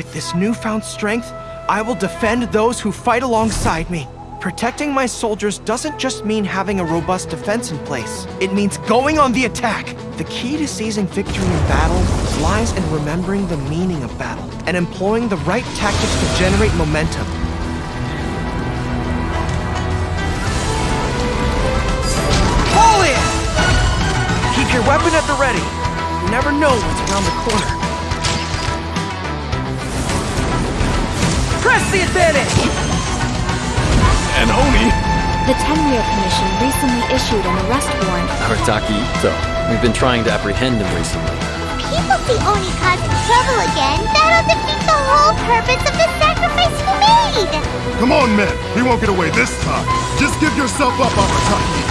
With this newfound strength, I will defend those who fight alongside me. Protecting my soldiers doesn't just mean having a robust defense in place. It means going on the attack. The key to seizing victory in battle lies in remembering the meaning of battle and employing the right tactics to generate momentum. Fall in! Keep your weapon at the ready. You never know what's around the corner. Press the advantage! And Oni! The Tenryou Commission recently issued an arrest warrant. Arataki Itto. We've been trying to apprehend him recently. People see Oni causing trouble again. That'll defeat the whole purpose of the sacrifice you made! Come on, men! He won't get away this time! Just give yourself up, Arataki!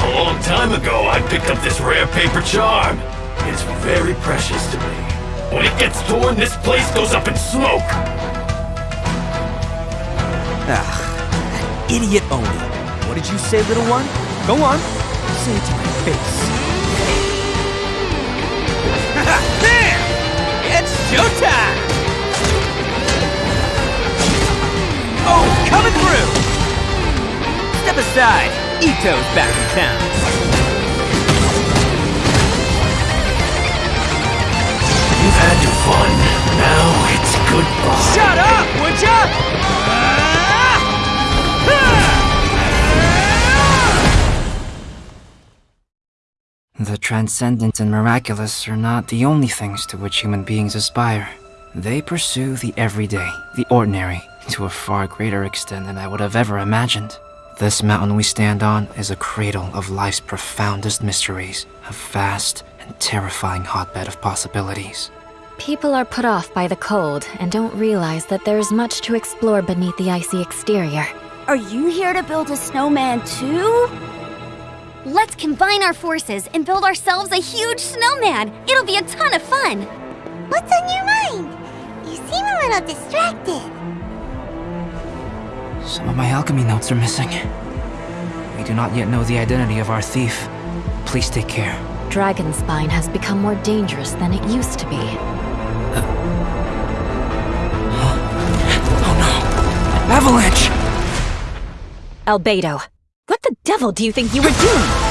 A long time ago, I picked up this rare paper charm. It's very precious to me. When it gets torn, this place goes up in smoke! Ah, that idiot Oni. What did you say, little one? Go on. Say it to my face. there! It's showtime! Oh, coming through! Step aside. Itto's back in town. You've had your fun. Now The transcendent and miraculous are not the only things to which human beings aspire. They pursue the everyday, the ordinary, to a far greater extent than I would have ever imagined. This mountain we stand on is a cradle of life's profoundest mysteries, a vast and terrifying hotbed of possibilities. People are put off by the cold and don't realize that there's much to explore beneath the icy exterior. Are you here to build a snowman too? Let's combine our forces and build ourselves a huge snowman! It'll be a ton of fun! What's on your mind? You seem a little distracted. Some of my alchemy notes are missing. We do not yet know the identity of our thief. Please take care. Dragonspine has become more dangerous than it used to be. Oh no! Avalanche! Albedo, what the devil do you think you were doing?